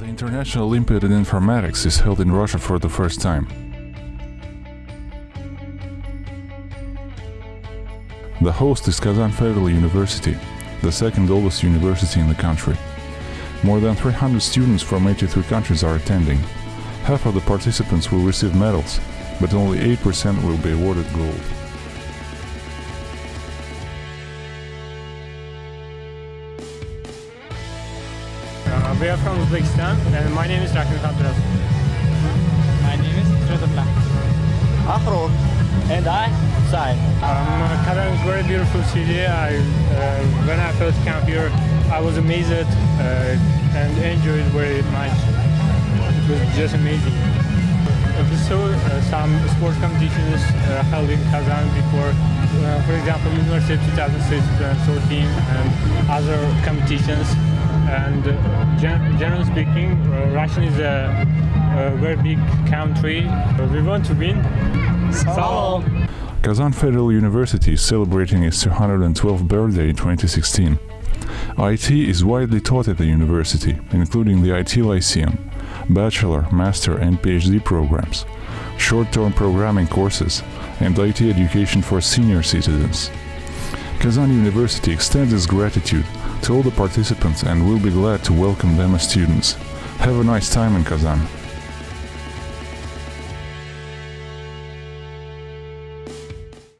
National Olympiad in Informatics is held in Russia for the first time. The host is Kazan Federal University, the second oldest university in the country. More than 300 students from 83 countries are attending. Half of the participants will receive medals, but only 8% will be awarded gold. We are from Uzbekistan and my name is Rakhil Khabdras. My name is Trezopla. Ahron. And I, Sai. Um, Kazan is a very beautiful city. I, uh, when I first came here, I was amazed uh, and enjoyed very much. It was just amazing. Uh, we saw uh, some sports competitions uh, held in Kazan before, uh, for example, Universiade 2013 and other competitions. And uh, gen- generally speaking, uh, Russia is a, a very big country. Uh, we want to win. Salam. Kazan Federal University is celebrating its 212th birthday in 2016. IT is widely taught at the university, including the IT Lyceum, bachelor, master, and PhD programs, short-term programming courses, and IT education for senior citizens. Kazan University extends its gratitude to all the participants and we'll be glad to welcome them as students. Have a nice time in Kazan!